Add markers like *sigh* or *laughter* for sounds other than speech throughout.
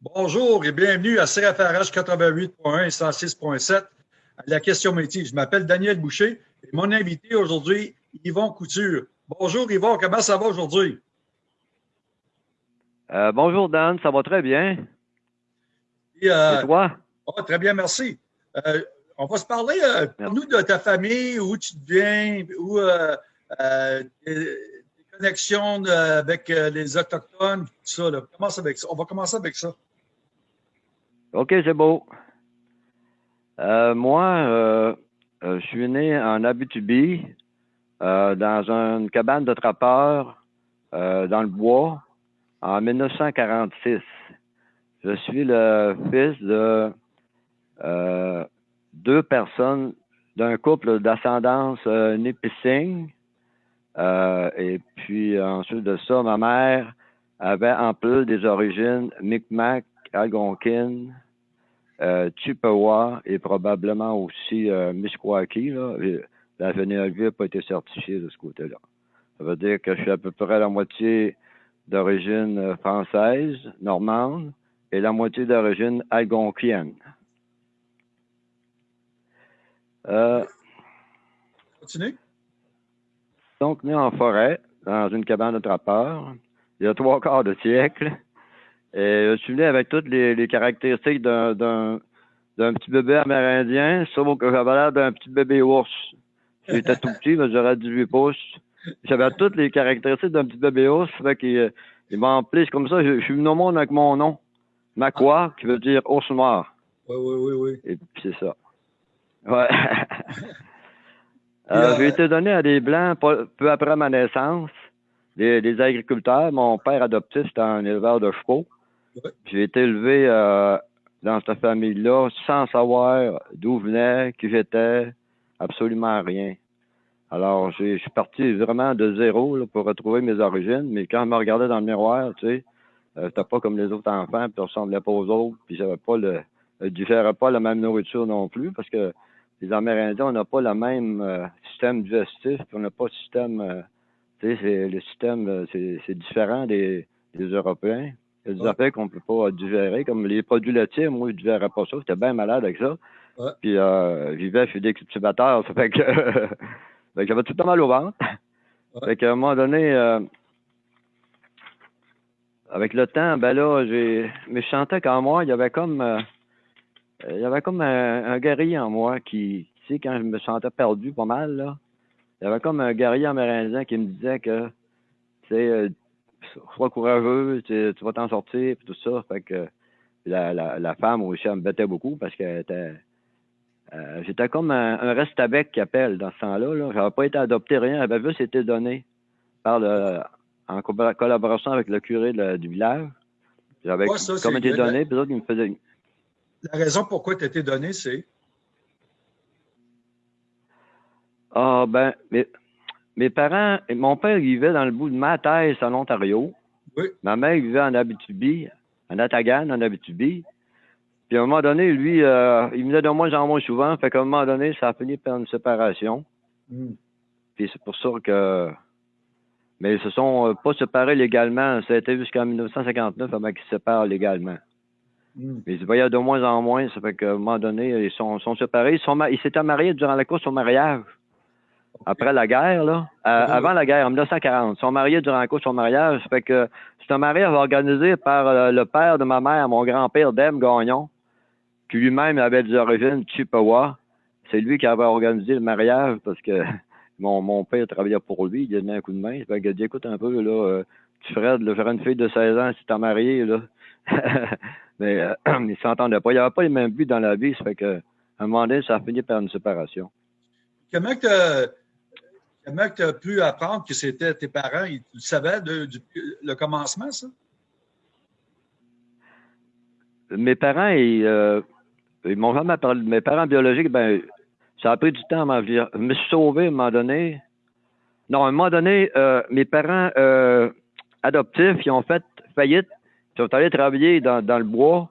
Bonjour et bienvenue à CFRH 88.1 et 106.7 à la question métier. Je m'appelle Daniel Boucher et mon invité aujourd'hui, Yvon Couture. Bonjour Yvon, comment ça va aujourd'hui? Euh, bonjour Dan, ça va très bien. Et, euh, toi? Oh, très bien, merci. Euh, on va se parler, nous de ta famille, où tu viens, où tes, connexions avec les Autochtones, tout ça. avec ça. On va commencer avec ça. OK, c'est beau. moi, je suis né en Abitibi, dans une cabane de trappeurs dans le bois en 1946. Je suis le fils de euh, deux personnes d'un couple d'ascendance euh, Nipissing. Euh, et puis ensuite de ça, ma mère avait en plus des origines Micmac, Algonquin, euh, Chippewa et probablement aussi euh, Misquaki. Là. La généalogie n'a pas été certifiée de ce côté-là. Ça veut dire que je suis à peu près la moitié d'origine euh, française, normande, et la moitié d'origine algonquienne. Euh, Continue. Donc, né en forêt, dans une cabane de trappeurs, il y a trois quarts de siècle. Et je suis né avec toutes les, caractéristiques d'un petit bébé amérindien, sauf que j'avais l'air d'un petit bébé ours. J'étais tout petit, j'aurais 18 pouces. J'avais toutes les caractéristiques d'un petit bébé ours, fait qu'il il m'emplissent comme ça. Je, suis venu au monde avec mon nom. Makwa, qui veut dire ours noir. Oui, oui, oui, oui. Et puis c'est ça. Ouais. *laughs* euh, j'ai été donné à des Blancs peu après ma naissance, des, agriculteurs. Mon père adoptif, c'était un éleveur de chevaux. J'ai été élevé euh, dans cette famille-là sans savoir d'où venait, qui j'étais, absolument rien. Alors, je suis parti vraiment de zéro pour retrouver mes origines, mais quand je me regardais dans le miroir, tu sais, euh, pas comme les autres enfants, puis je ressemblais pas aux autres, puis j'avais pas le, je digérais pas la même nourriture non plus, parce que les Amérindiens, on n'a pas le même euh, système digestif, puis on n'a pas le système, euh, tu sais, le système, euh, c'est différent des Européens. Il y a des affaires qu'on peut pas digérer, comme les produits laitiers, moi, je digérais pas ça, j'étais bien malade avec ça. Puis, euh, je vivais chez des cultivateurs, *laughs* ça fait que j'avais tout le temps mal au ventre. Fait qu'à un moment donné, euh, avec le temps, ben là, j'ai. Mais je sentais qu'en moi, il y avait comme euh, il y avait comme un, guerrier en moi qui, tu sais, quand je me sentais perdu pas mal, là, il y avait comme un guerrier amérindien qui me disait que tu sais, euh, sois courageux, tu, vas t'en sortir, puis tout ça. Fait que la, la, la femme aussi, elle me bêtait beaucoup parce était euh, j'étais comme un, un reste avec qui appelle dans ce temps-là. Là. J'avais pas été adopté, rien. J'avais juste été donné par le, en collaboration avec le curé du village. J'avais comme été donné, puis autres, ils me faisaient... La raison pourquoi tu étais donné, c'est? Ah, ben, mes, mes parents, mon père vivait dans le bout de ma thèse en Ontario. Oui. Ma mère vivait en Abitibi, en Atagan, en Abitibi. Puis à un moment donné, lui, euh, il venait de moins en moins souvent. Fait qu'à un moment donné, ça a fini par une séparation. Hmm. Puis c'est pour ça que. Mais ils se sont euh, pas séparés légalement. Ça a été jusqu'en 1959 avant qu'ils se séparent légalement. Hmm. Mais ils se voyaient de moins en moins. Ça fait qu'à un moment donné, ils sont, sont séparés. Ils s'étaient mariés durant la course au mariage. Après la guerre, là. Euh, avant la guerre, en 1940. Ils sont mariés durant la course au mariage. Ça fait que c'est un mariage organisé par le père de ma mère, mon grand-père, Deme Gagnon qui lui-même avait des origines Chippewa. C'est lui qui avait organisé le mariage parce que *laughs* mon, mon père travaillait pour lui, il a donné un coup de main. Il a dit écoute un peu, là, euh, tu ferais de faire une fille de 16 ans si t'es marié, là. *laughs* Mais euh, *clears throat* il s'entendait pas. Il n'y avait pas les mêmes buts dans la vie, ça fait que à un moment donné, ça a fini par une séparation. Comment tu as pu apprendre que c'était tes parents? Tu savais de, du, le commencement, ça? Mes parents, ils, euh, ils m'ont jamais parlé mes parents biologiques, ben, ça a pris du temps à Je me suis sauvé à un moment donné. Non, à un moment donné, euh, mes parents euh, adoptifs, ils ont fait faillite. Ils sont allés travailler dans, le bois.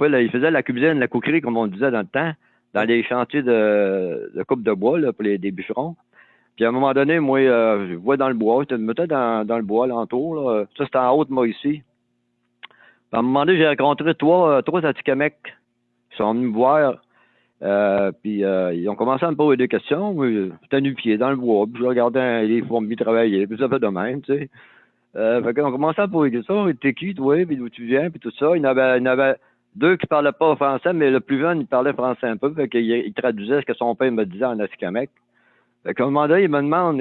Ils faisaient la cuisine, la coquerie, comme on disait dans le temps, dans les chantiers de, coupe de bois pour les des bûcherons. Puis à un moment donné, moi, euh, je vois dans le bois, je me mettais dans, dans le bois alentour. Là. Ça, c'était en haut de moi ici. À un moment donné, j'ai rencontré trois, trois Atikamekw qui sont venus me voir. Euh, puis euh, ils ont commencé à me poser des questions. J'étais nu-pied dans le bois, puis je regardais les fourmis travailler, puis ça fait de même, tu sais. Euh, fait qu'on commençait à poser des questions. T'es qui, toi, puis d'où tu viens, puis tout ça. Il y en avait, deux qui parlaient pas français, mais le plus jeune, il parlait français un peu. Fait qu'il il traduisait ce que son père me disait en Atikamekw. Fait qu'à un moment il me demande,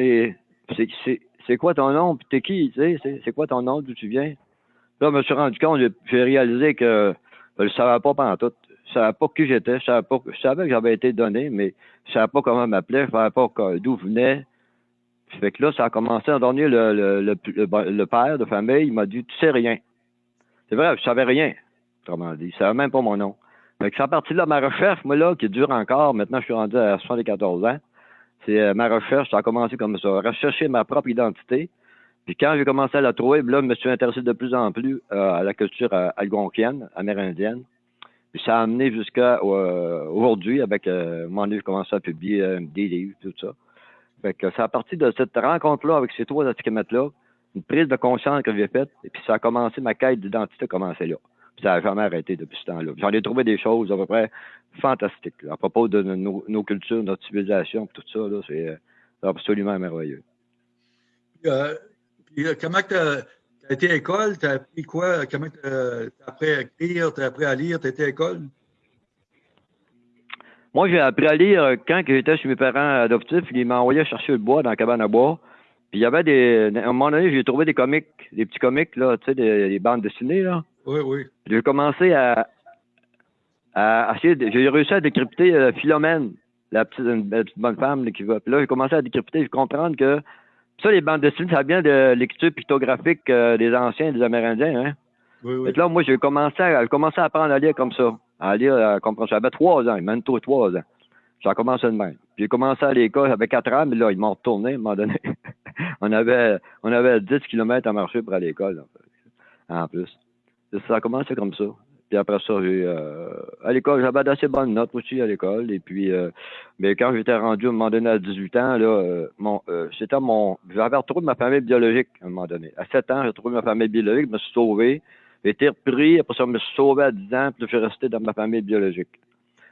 c'est quoi ton nom, puis t'es qui, tu sais, c'est quoi ton nom, d'où tu viens? Là, je me suis rendu compte, j'ai réalisé que je ne savais pas pendant tout. Je savais pas qui j'étais, je savais que j'avais été donné, mais je savais pas comment m'appeler, je savais pas d'où venait. Fait que là, ça a commencé à donner le, père de famille, il m'a dit, tu sais rien. C'est vrai, je savais rien, autrement dit. Je savais même pas mon nom. Fait que c'est à partir de ma recherche, moi, là, qui dure encore, maintenant, je suis rendu à 74 ans, c'est euh, ma recherche, ça a commencé comme ça, rechercher ma propre identité. Puis quand j'ai commencé à la trouver, là, je me suis intéressé de plus en plus euh, à la culture euh, algonquienne, amérindienne. Puis ça a amené jusqu'à aujourd'hui, avec euh, moment donné, j'ai commencé à publier des livres, tout ça. Fait que c'est à partir de cette rencontre-là avec ces trois étiquettes-là, une prise de conscience que j'ai faite, et puis ça a commencé, ma quête d'identité a commencé là. Puis ça n'a jamais arrêté depuis ce temps-là. J'en ai trouvé des choses à peu près fantastiques à propos de nos, cultures, notre civilisation, tout ça, c'est absolument merveilleux. Euh, puis, euh, comment tu as, été à l'école? Tu as appris quoi? Comment tu as, appris à écrire? Tu as appris à lire? Tu été à l'école? Moi, j'ai appris à lire euh, quand j'étais chez mes parents adoptifs. Ils m'envoyaient chercher le bois dans la cabane à bois. Puis il y avait des. À un moment donné, j'ai trouvé des comics, des petits comics, là, tu sais, des, bandes dessinées, là. Oui, oui. J'ai commencé à, à essayer. J'ai réussi à décrypter euh, Philomène, la petite, bonne femme qui va. Puis là, j'ai commencé à décrypter et comprendre que ça, les bandes dessinées, ça vient de l'écriture pictographique euh, des anciens, des Amérindiens, hein? Oui, oui. Et là, moi, j'ai commencé à, commencé à apprendre à lire comme ça. À lire, à comprendre. J'avais trois ans, même toi, trois ans. J'ai commencé de même. J'ai commencé à l'école, j'avais quatre ans, mais là, ils m'ont retourné à un moment donné. *laughs* on avait, on avait 10 kilomètres à marcher pour aller à l'école, en plus. Ça a commencé comme ça. Puis après ça, j'ai euh, à l'école, j'avais d'assez bonnes notes aussi à l'école. Et puis euh, mais quand j'étais rendu à un moment donné à 18 ans, là, euh, mon c'était mon. J'avais retrouvé ma famille biologique à un moment donné. À 7 ans, j'ai retrouvé ma famille biologique, je me suis sauvé. J'ai été repris, après ça, je me suis sauvé à 10 ans, puis je suis resté dans ma famille biologique.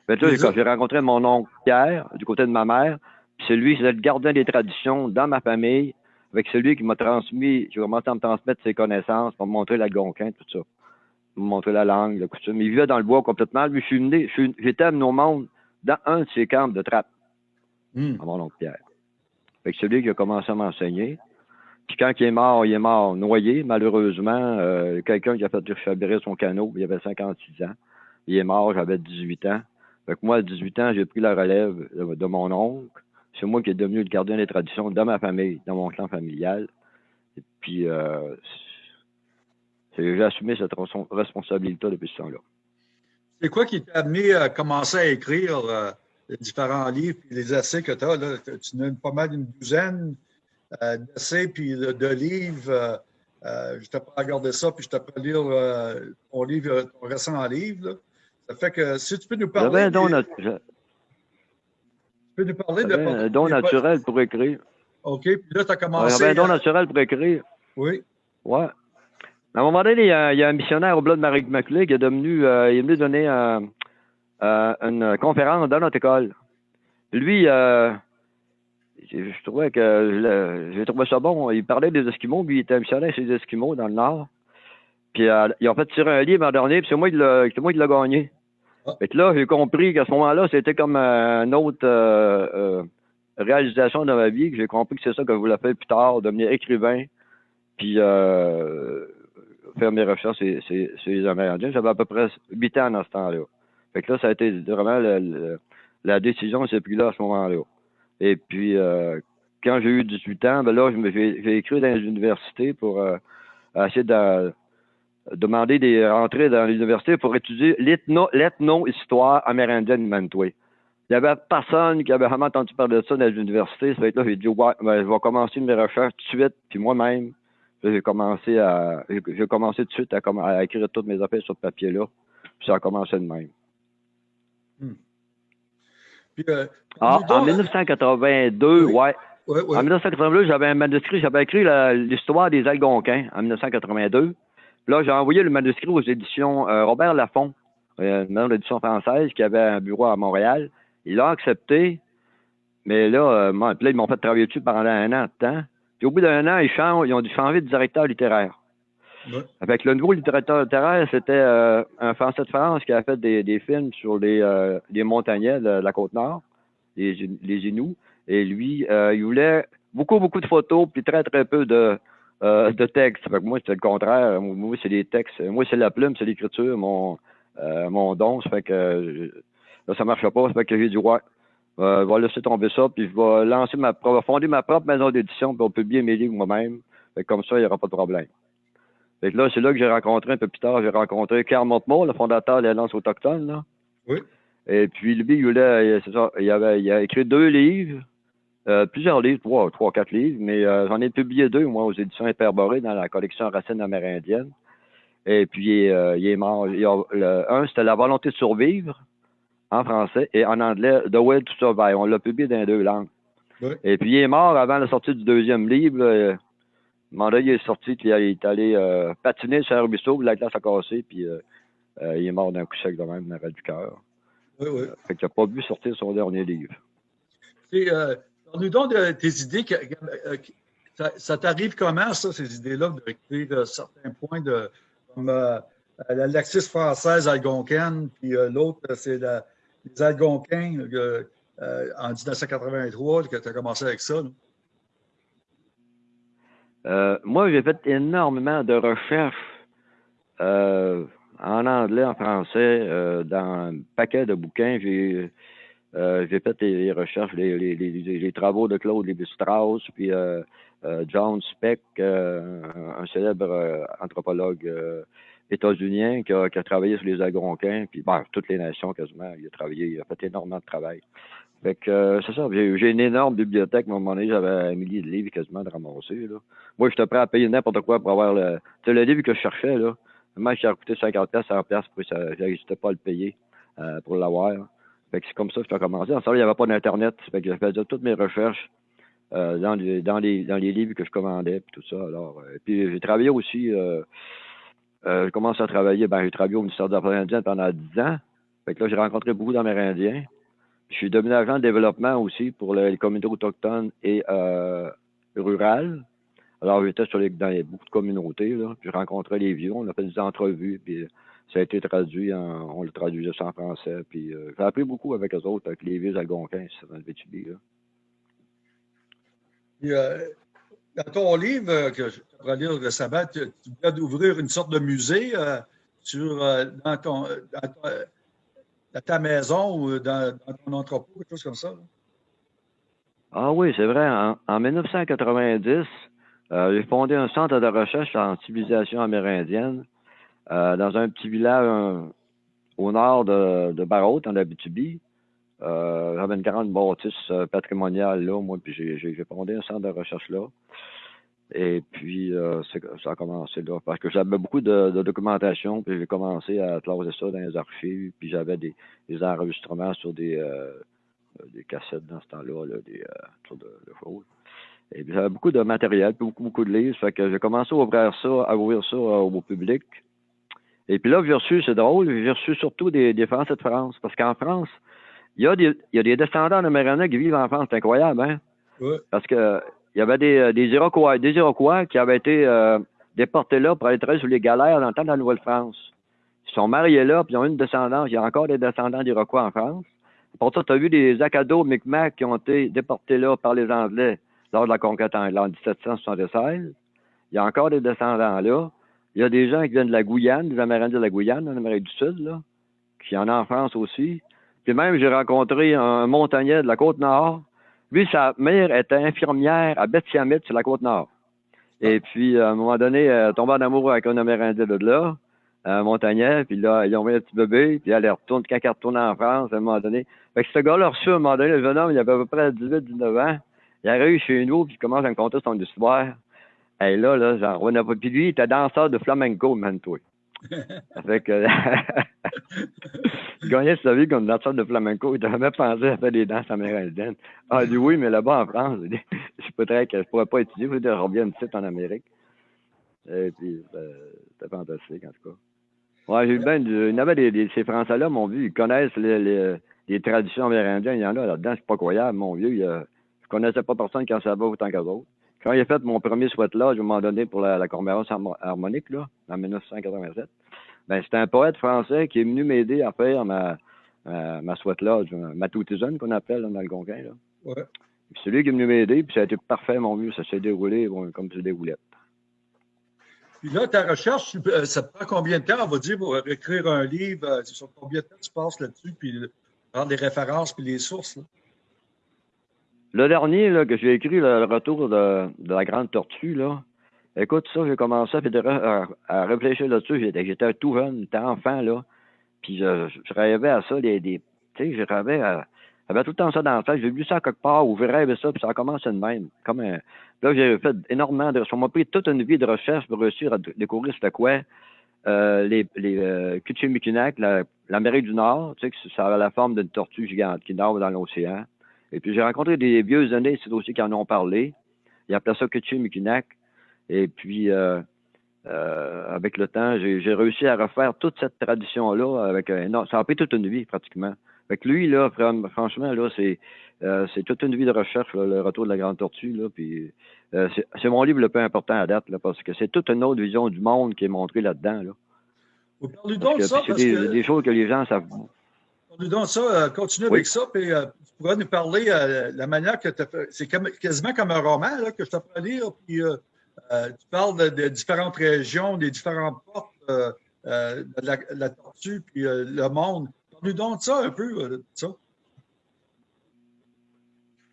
Fait là, j'ai rencontré mon oncle Pierre, du côté de ma mère, puis c'est lui, c'est le gardien des traditions dans ma famille, avec celui qui m'a transmis, j'ai commencé à me transmettre ses connaissances pour me montrer la gonquin, tout ça montrer la langue, la coutume. Il vivait dans le bois complètement. Lui, je suis venu, j'étais amené au monde dans un de ses camps de trappe, hmm. à mon oncle Pierre. Fait que celui qui a commencé à m'enseigner. Puis quand il est mort, il est mort noyé, malheureusement. Euh, quelqu'un qui a fait chavirer son canot, il avait 56 ans. Il est mort, j'avais 18 ans. Fait que moi, à 18 ans, j'ai pris la relève de, mon oncle. C'est moi qui est devenu le gardien des traditions dans ma famille, dans mon clan familial. Et puis, euh, j'ai assumé cette responsabilité depuis ce temps-là. C'est quoi qui t'a amené à commencer à écrire euh, les différents livres et les essais que tu as? Là? Tu as pas mal d'une douzaine euh, d'essais puis de, livres. Euh, je t'ai pas regardé ça, puis je t'ai pas lire ton livre, ton récent livre. Ça fait que si tu peux nous parler. un don, tu peux nous parler de. un don naturel pour écrire. OK, puis là, tu as commencé. J'avais un don naturel pour écrire. Oui. Ouais. À un moment donné, il y a, un missionnaire au bled de Marie Maculé qui est devenu, euh, il est venu donner euh, euh, une conférence dans notre école. Lui, je trouvais que j'ai trouvé ça bon. Il parlait des Esquimaux, puis il était un missionnaire chez les Esquimaux dans le Nord. Puis ils ont fait tirer un livre l'an dernier, puis c'est moi qui l'a gagné. Ah. Fait que là, j'ai compris qu'à ce moment-là, c'était comme une autre réalisation de ma vie, que j'ai compris que c'est ça que je voulais faire plus tard, devenir écrivain. Puis faire mes recherches sur, les Amérindiens. J'avais à peu près 8 ans dans ce temps-là. Fait que là, ça a été vraiment la décision, c'est plus là à ce moment-là. Et puis, euh, quand j'ai eu 18 ans, ben là, j'ai écrit dans les universités pour euh, essayer de demander des rentrées dans les universités pour étudier l'ethno-histoire amérindienne de Manitoulin. Il n'y avait personne qui avait vraiment entendu parler de ça dans les universités. Ça fait que là, j'ai dit, ouais, ben, je vais commencer mes recherches tout de suite, puis moi-même, j'ai commencé à j'ai commencé tout de suite à, écrire toutes mes affaires sur ce papier-là. Puis ça a commencé de même. Hmm. Euh, ah, en 1982, ouais. En 1982, j'avais un manuscrit, j'avais écrit l'histoire des Algonquins en 1982. là, j'ai envoyé le manuscrit aux éditions Robert Laffont, une maison d'édition française qui avait un bureau à Montréal. Il l'a accepté, mais là, là ils m'ont fait travailler dessus pendant un an de temps. Puis au bout d'un an, ils, changent, ils ont dû changer de directeur littéraire. Avec le nouveau littérateur littéraire, c'était euh, un Français de France qui a fait des, des films sur les, euh, les montagnais de, la côte nord, les, les Inuits. Et lui, euh, il voulait beaucoup, beaucoup de photos, puis très, très peu de, euh, de textes. Fait que moi, c'était le contraire. Moi, c'est les textes. Moi, c'est la plume, c'est l'écriture, mon, mon don. Ça fait que là, ça marche pas. Ça fait que j'ai dit, ouais, euh, je vais laisser tomber ça, puis je vais lancer ma, fonder ma propre maison d'édition, puis on publier mes livres moi-même. Comme ça, il n'y aura pas de problème. Fait là, c'est là que j'ai rencontré un peu plus tard, j'ai rencontré Carl Montemort, le fondateur de l'Alliance autochtone. Là. Oui. Et puis lui, il, a, c'est ça, il, avait, il a écrit deux livres, euh, plusieurs livres, trois, trois, quatre livres, mais euh, j'en ai publié deux, moi, aux éditions Hyperborées, dans la collection Racines amérindiennes. Et puis, euh, il est mort. un, c'était La volonté de survivre, en français, et en anglais, The Way to Survive. On l'a publié dans deux langues. Et puis, il est mort avant la sortie du deuxième livre. Mandat, il est sorti, puis il est allé euh, patiner sur un ruisseau, la glace a cassé, puis euh, euh, il est mort d'un coup sec de même, dans du cœur. Oui, oui. Fait qu'il n'a pas pu sortir son dernier livre. Parle-nous donc de tes idées. ça, t'arrive comment, ça, ces idées-là, de récupérer certains points de, comme la laxiste française algonquine, puis l'autre, c'est les algonquins en 1983, que tu as commencé avec ça. Euh, moi, j'ai fait énormément de recherches euh, en anglais, en français, euh, dans un paquet de bouquins. J'ai fait les, recherches, les, les, les, travaux de Claude Lévi-Strauss, puis John Speck, un célèbre anthropologue états-unien qui a, travaillé sur les Algonquins, puis bon, toutes les nations quasiment. Il a travaillé, il a fait énormément de travail. Fait que euh, c'est ça, j'ai une énorme bibliothèque. À un moment donné, j'avais un millier de livres quasiment de ramasser. Là. Moi, j'étais prêt à payer n'importe quoi pour avoir le. Tu le livre que je cherchais, là. Moi, j'ai coûté 50 pièces, 100 pièces, puis ça, n'existais pas à le payer euh, pour l'avoir. Fait que c'est comme ça que j'ai commencé. En ça, il n'y avait pas d'Internet. Fait que je toutes mes recherches euh, dans, les, dans, les, dans les livres que je commandais, puis tout ça. Alors, puis j'ai travaillé aussi. Euh, j'ai commencé à travailler. Ben, j'ai travaillé au ministère des Affaires indiennes pendant 10 ans. Fait que là, j'ai rencontré beaucoup d'Amérindiens. Je suis devenu agent de développement aussi pour les communautés autochtones et euh, rurales. Alors, j'étais sur les, dans beaucoup de communautés, là, puis je rencontrais les vieux, on a fait des entrevues, puis ça a été traduit, en, on le traduisait en français, puis euh, j'ai appris beaucoup avec eux autres, avec les vieux algonquins, dans le VTB. Là. Euh, dans ton livre euh, que je vais lire récemment, tu, tu viens d'ouvrir une sorte de musée euh, sur, dans ton, dans, ta maison ou dans, ton entrepôt, quelque chose comme ça? Ah oui, c'est vrai. En, 1990, euh, j'ai fondé un centre de recherche en civilisation amérindienne euh, dans un petit village au nord de, de en Abitibi. Euh, J'avais une grande bâtisse euh, patrimoniale là, moi, puis j'ai fondé un centre de recherche là. Et puis, euh, ça a commencé là. Parce que j'avais beaucoup de, documentation, puis j'ai commencé à classer ça dans les archives, puis j'avais des, enregistrements sur des, euh, des cassettes dans ce temps-là, là, des euh. Et puis j'avais beaucoup de matériel, puis beaucoup, beaucoup de livres. Fait que j'ai commencé à ouvrir ça, à ouvrir ça euh, au public. Et puis là, j'ai reçu, c'est drôle, j'ai reçu surtout des, des Français de France. Parce qu'en France, il y, a des, il y a des descendants de qui vivent en France. C'est incroyable, hein? Oui. Parce que il y avait des, euh, des Iroquois, des Iroquois qui avaient été euh, déportés là pour aller travailler sur les galères dans le temps de la Nouvelle-France. Ils sont mariés là, puis ils ont une descendance. Il y a encore des descendants d'Iroquois en France. Pour ça, tu as vu des Acado, Micmac qui ont été déportés là par les Anglais lors de la conquête en 1776. Il y a encore des descendants là. Il y a des gens qui viennent de la Guyane, des Amérindiens de la Guyane, en Amérique du Sud, là, qui en ont en France aussi. Puis même, j'ai rencontré un montagnais de la Côte-Nord lui, sa mère était infirmière à Bethsiamit, sur la Côte-Nord. Et puis, à un moment donné, elle tombée en amour avec un Amérindien de là, un montagnais, puis là, ils ont mis un petit bébé, puis elle retourne, quand elle retourne en France, à un moment donné. Fait que ce gars-là reçu, à un moment donné, le jeune homme, il avait à peu près 18-19 ans. Il arrive chez nous, puis il commence à me conter son histoire. Et là, là, j'en revenais pas. Puis lui, il était danseur de flamenco, man, toi. *laughs* il *laughs* gagnait sa vie comme danseur de flamenco. Il devait même pensé à faire des danses amérindiennes. Ah, il dit oui, mais là-bas en France, *laughs* je je pourrais pas étudier, je revienne ici en Amérique. Et puis, ben, c'était fantastique, en tout cas. Ouais, j'ai il y avait des, ces Français-là, mon vieux, ils connaissent les, les, traditions amérindiennes. Il y en a là-dedans, c'est pas croyable, mon vieux. Il, je connaissais pas personne qui en savait autant qu'eux autres. Quand a fait mon premier sweat là, je m'en donné pour la, la harmonique, là, en 1987, ben, c'était un poète français qui est venu m'aider à faire ma, ma, ma sweat lodge, ma toutisonne qu'on appelle dans le Algonquin. Là. Ouais. C'est lui qui est venu m'aider, puis ça a été parfait, mon vieux. Ça s'est déroulé bon, comme des roulettes. Puis là, ta recherche, euh, ça prend combien de temps, on va dire, pour écrire un livre? Euh, sur combien de temps tu passes là-dessus, puis prendre les références, puis les sources? Là? Le dernier là, que j'ai écrit, le retour de, de, la grande tortue, là, écoute, ça, j'ai commencé à, à, réfléchir là-dessus. J'étais tout jeune, j'étais enfant, là. Puis je, je, rêvais à ça, des, des tu sais, je rêvais à, j'avais tout le temps ça dans la tête. J'ai vu ça quelque part ou je rêvais ça, puis ça a commencé de même. Comme un... Là, j'ai fait énormément de. Ça m'a pris toute une vie de recherche pour réussir à découvrir c'était quoi. Euh, les les euh, l'Amérique du Nord, tu sais, que ça a la forme d'une tortue gigante qui nage dans l'océan. Et puis j'ai rencontré des vieux années, c'est aussi qui en ont parlé. Ils appelaient ça Kuchimikinak. Et puis euh, euh, avec le temps, j'ai réussi à refaire toute cette tradition-là avec un. Non, ça a pris toute une vie pratiquement. Fait lui, là, franchement, là, c'est euh, c'est toute une vie de recherche, le retour de la grande tortue. Là, puis euh, c'est mon livre le plus important à date, là, parce que c'est toute une autre vision du monde qui est montrée là-dedans. Là. Vous parlez donc de ça. C'est des, des, choses que les gens savent. Donc de ça, euh, continue avec ça, puis tu pourras nous parler de la manière que tu as fait. C'est quasiment comme un roman là, que je t'apprends à lire, puis tu parles de, différentes régions, des différentes portes de la, la, tortue, puis le monde nous donne ça un peu, euh, ça.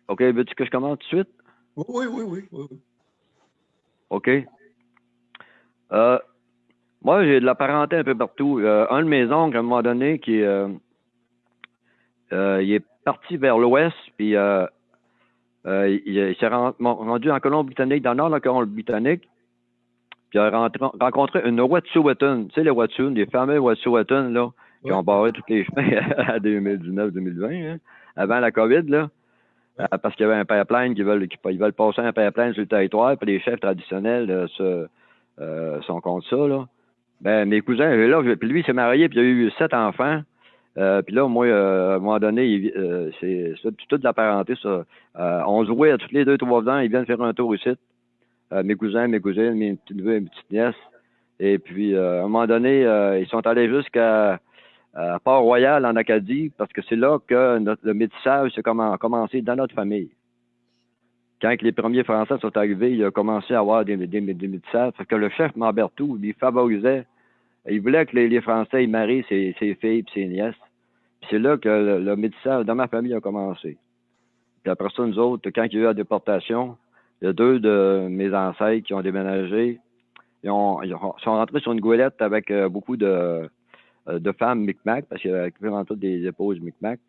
OK, veux-tu que je commence tout de suite? Oui, oui, oui. oui, OK. Euh, moi, j'ai de la parenté un peu partout. Euh, un de mes oncles, à un moment donné, qui il est parti vers l'ouest, puis il, s'est rendu en Colombie-Britannique, dans le nord de la Colombie-Britannique, puis il a rencontré une Wet'suwet'en. Tu sais, les Wet'suwet'en, les fameux Wet'suwet'en, là, qui ont barré tous les chemins *laughs* à 2019-2020, hein, avant la COVID, là. Euh, parce qu'il y avait un pipeline qui veulent, qui, ils veulent passer un pipeline sur le territoire, puis les chefs traditionnels euh, se, euh, sont contre ça, là. Ben, mes cousins, là, puis lui, il s'est marié, puis il a eu sept enfants. Euh, puis là, moi, à un moment donné, c'est toute la parenté, ça. on jouait tous les deux, trois ans, ils viennent faire un tour ici. mes cousins, mes cousines, mes petits neveux, mes petites nièces. Et puis, à un moment donné, ils sont allés jusqu'à Port-Royal en Acadie, parce que c'est là que le métissage a commencé dans notre famille. Quand les premiers Français sont arrivés, il a commencé à avoir des, métissages, parce que le chef Marbertou, il favorisait, il voulait que les, Français marient ses, ses filles et ses nièces. C'est là que le, métissage dans ma famille a commencé. Puis après ça, nous autres, quand il y a eu la déportation, il y a deux de mes ancêtres qui ont déménagé. Ils, ont, ils sont rentrés sur une goélette avec euh, beaucoup de, euh, femmes Micmac, parce qu'il y avait vraiment toutes des épouses Micmac.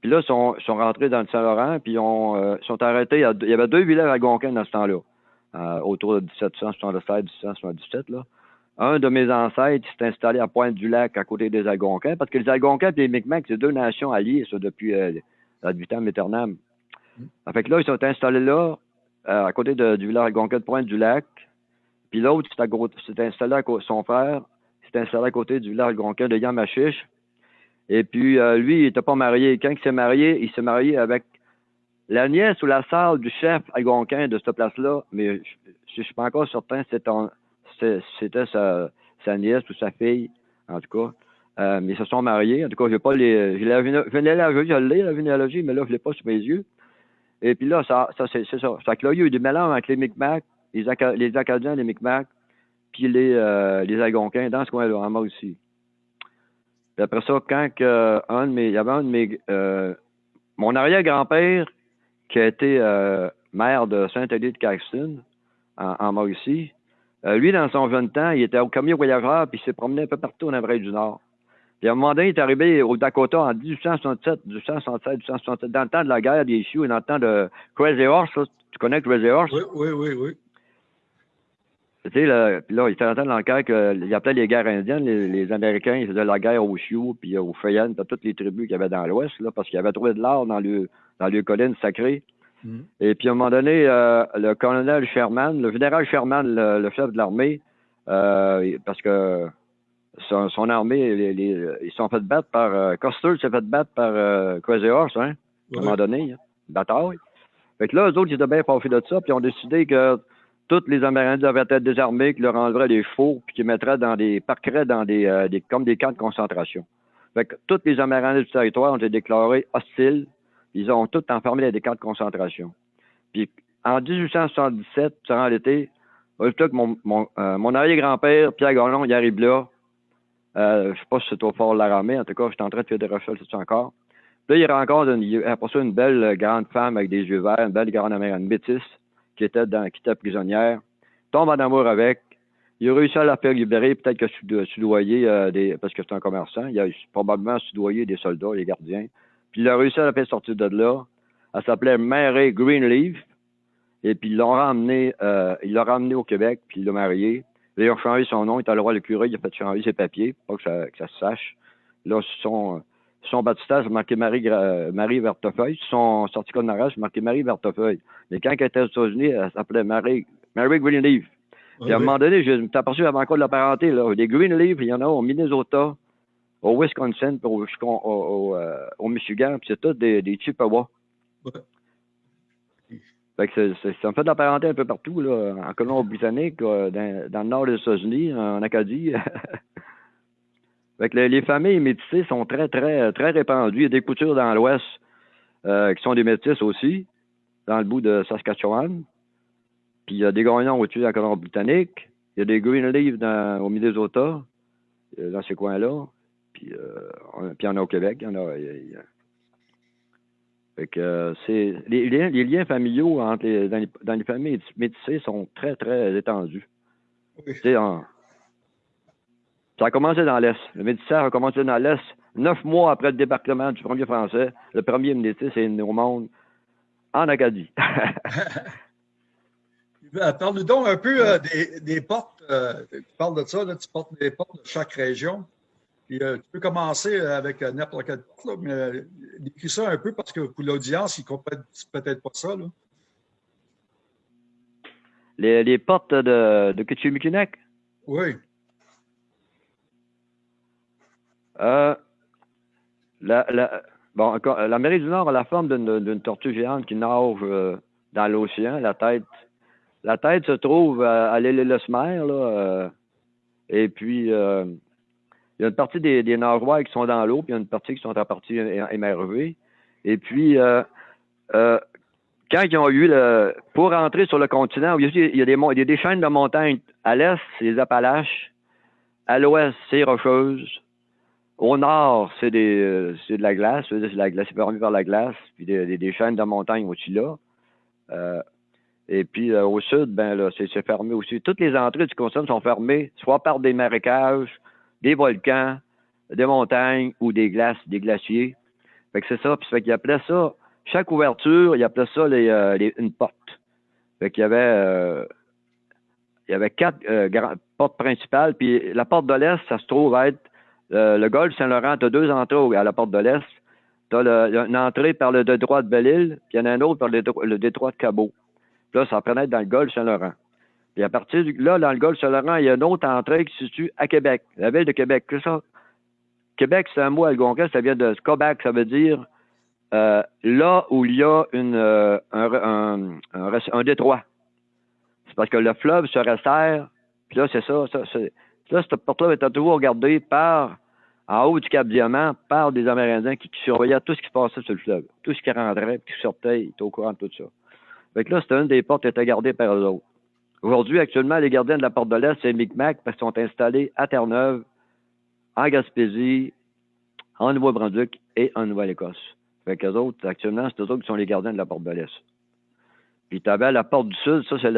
Puis là, ils sont, rentrés dans le Saint-Laurent, puis ils euh, sont arrêtés. Il y avait deux villages algonquins dans ce temps-là, autour de 1777-1777. Là. Un de mes ancêtres s'est installé à Pointe-du-Lac, à côté des Algonquins, parce que les Algonquins et les Micmacs, c'est deux nations alliées, ça, depuis euh, la vitam aeternam. Mm. Fait que là, ils sont installés là, à côté de, du village algonquin de Pointe-du-Lac. Puis l'autre s'est installé avec son frère s'est installé à côté du village algonquin de Yamachiche. Et puis, euh, lui, il n'était pas marié. Quand il s'est marié, il s'est marié avec la nièce ou la sœur du chef algonquin de cette place-là, mais je ne suis pas encore certain si c'était sa, nièce ou sa fille, en tout cas. Euh, mais ils se sont mariés. En tout cas, je pas les. J'ai la je l'ai, la généalogie, mais là, je ne l'ai pas sur mes yeux. Et puis là, ça, ça c'est ça. Que là, il y a eu des mélanges avec les Micmacs, les, les Acadiens, les Micmacs, puis les, euh, les Algonquins dans ce coin-là, en aussi. Puis après ça, quand un de mes, il y avait un de mes, euh, mon arrière-grand-père, qui a été euh, maire de Saint-Élie de Caxton, en, en Mauricie, euh, lui, dans son jeune temps, il était au camion voyageur, puis il s'est promené un peu partout en Amérique du Nord. Puis à un moment donné, il est arrivé au Dakota en 1867, 1867, 1867, dans le temps de la guerre des Sioux et dans le temps de Crazy Horse. Tu connais Crazy Horse? Oui, oui, oui, oui. Tu sais, là, là, il était en train d'enquête qu'il appelait les guerres indiennes, les, Américains, ils faisaient la guerre aux Sioux, puis aux Feyennes, puis toutes les tribus qu'il y avait dans l'Ouest, là, parce qu'il y avait trouvé de l'or dans le dans les collines sacrées. Mm. Et puis, à un moment donné, euh, le colonel Sherman, le général Sherman, le, chef de l'armée, parce que son, armée, ils sont fait battre par. Euh, Custer s'est fait battre par euh, Crazy Horse, hein, à un moment donné, hein, bataille. Fait que là, eux autres, ils étaient bien fâchés de ça, puis ils ont décidé que tous les Amérindiens devaient être désarmés, qu'ils leur enleveraient des chevaux, puis qu'ils mettraient dans des. parqueraient dans des, euh, des, comme des camps de concentration. Fait que tous les Amérindiens du territoire ont été déclarés hostiles. Ils ont tous enfermé dans des camps de concentration. Puis en 1877, durant l'été, mon, mon, euh, mon arrière-grand-père, Pierre Gagnon, il arrive là. Euh, je sais pas si c'est au fort de la ramée. En tout cas, je suis en train de faire des recherches c'est encore. Puis là, il rencontre une, après ça une belle euh, grande femme avec des yeux verts, une belle grande américaine métisse qui était, dans, qui était prisonnière. Tombe en amour avec. Il a réussi à la faire libérer, peut-être que soudoyer euh, des, parce que c'est un commerçant. Il a probablement soudoyé des soldats, des gardiens. Puis il a réussi à la faire sortir de là. Elle s'appelait Mary Greenleaf. Et puis ils l'ont ramené, euh, il l'a ramené au Québec, puis il l'a marié. Il a changé son nom, il est allé voir le curé, il a fait changer ses papiers, pas que ça, que ça se sache. Là, son, son baptistère, c'est marqué Marie, Marie Vertefeuille. Son certificat de mariage, c'est marqué Marie Vertefeuille. Mais quand elle était aux États-Unis, elle s'appelait Marie, Marie Greenleaf. Puis à un moment donné, je t'ai aperçu avant encore de la parenté, là. Des Greenleaf, il y en a au Minnesota, au Wisconsin, au, au, euh, au, Michigan, puis c'est tout des, des Chippewa. Fait que ça me fait de la parenté un peu partout, là, en Colombie-Britannique, dans, dans, le nord des États-Unis, en Acadie. *laughs* fait que les, familles métissées sont très, très, très répandues. Il y a des coutures dans l'Ouest euh, qui sont des métisses aussi, dans le bout de Saskatchewan. Puis il y a des gagnants au-dessus en Colombie-Britannique. Il y a des Greenleaf dans, au Minnesota, euh, dans ces coins-là. Puis, euh, puis il y en a au Québec. Il y en a, fait que c'est les, les, liens familiaux entre les, dans, les, familles métissées sont très, très étendus. ça a commencé dans l'Est. Le métissage a commencé dans l'Est. Neuf mois après le débarquement du premier Français, le premier métis est né au monde en Acadie. *laughs* Parle-nous donc un peu euh, des, des, portes. Euh, tu parles de ça, là, tu portes des portes de chaque région. Puis, euh, tu peux commencer avec euh, n'importe porte, mais euh, décris ça un peu parce que pour l'audience, ils ne comprennent peut-être pas ça. Là. Les, les, portes de, de? Oui. Euh, la, la, bon, l'Amérique du Nord a la forme d'une tortue géante qui nage dans l'océan. La tête, la tête se trouve à, à l'île Lesmer, là. et puis, il y a une partie des, des qui sont dans l'eau, puis il y a une partie qui sont en partie émerveillés. Et puis, euh, euh, quand ils ont eu le. Pour rentrer sur le continent, il y a des, des chaînes de montagnes. À l'est, c'est les Appalaches. À l'ouest, c'est Rocheuse. Au nord, c'est des euh, de la glace, c'est la permis par la glace, puis des, des, chaînes de montagnes au-dessus là. Et puis au sud, ben là, c'est fermé aussi. Toutes les entrées du continent sont fermées, soit par des marécages, des volcans, des montagnes ou des glaces, des glaciers. Fait que c'est ça. Puis fait qu'il appelait ça, chaque ouverture, il appelait ça euh, une porte. Fait qu'il y avait euh, il y avait quatre euh, portes principales. Puis la porte de l'Est, ça se trouve être le golfe Saint-Laurent. Tu as deux entrées à la porte de l'Est. Tu as une entrée par le détroit de Belle-Île, puis il y en a un autre par le, détroit de Cabot. Puis là, ça prenait dans le golfe Saint-Laurent. Et à partir de là, dans le golfe Saint-Laurent, il y a une autre entrée qui se situe à Québec, la ville de Québec. C'est ça? Québec, c'est un mot algonquin, ça vient de Scobac, ça veut dire euh, là où il y a euh, un, détroit. C'est parce que le fleuve se resserre, puis là, c'est ça, là, cette porte-là était toujours regardée par, en haut du Cap Diamant, par des Amérindiens qui, surveillaient tout ce qui se passait sur le fleuve. Tout ce qui rentrait, puis qui sortait, ils étaient au courant de tout ça. Fait que là, c'était une des portes qui était gardée par eux autres. Aujourd'hui, actuellement, les gardiens de la Porte de l'Est, c'est Micmac parce qu'ils sont installés à Terre-Neuve, en Gaspésie, en Nouveau-Brunswick et en Nouvelle-Écosse. Fait qu'eux autres, actuellement, c'est eux autres qui sont les gardiens de la Porte de l'Est. Puis tu avais la Porte du Sud, ça, c'est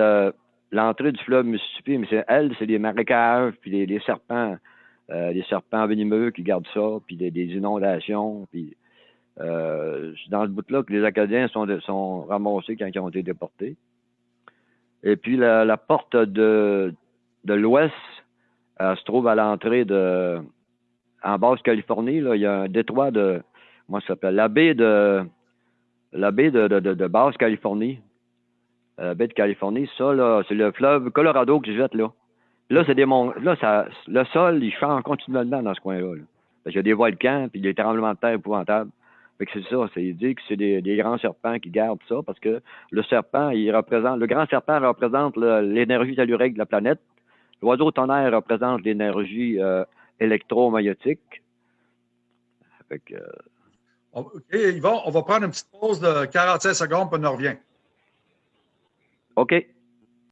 l'entrée du fleuve Mississippi, mais c'est elle, c'est les marécages, puis les, serpents, euh, les serpents venimeux qui gardent ça, puis des, inondations, puis euh, dans le bout-là que les Acadiens sont ramassés quand ils ont été déportés. Et puis la, porte de, de l'ouest se trouve à l'entrée de en Basse-Californie. Là, il y a un détroit de comment ça s'appelle? La baie de la baie de, de, de, Basse-Californie. La baie de Californie, ça, là, c'est le fleuve Colorado qui jette là. Là, c'est des là ça, le sol, il change continuellement dans ce coin-là. Parce qu'il y a des volcans, puis des tremblements de terre épouvantables. C'est ça, c'est dit que c'est des, grands serpents qui gardent ça, parce que le serpent, il représente, le grand serpent représente l'énergie tellurique de la planète. L'oiseau tonnerre représente l'énergie euh, électromagnétique. Euh, OK, Yvon, on va prendre une petite pause de 45 secondes, puis on revient. OK.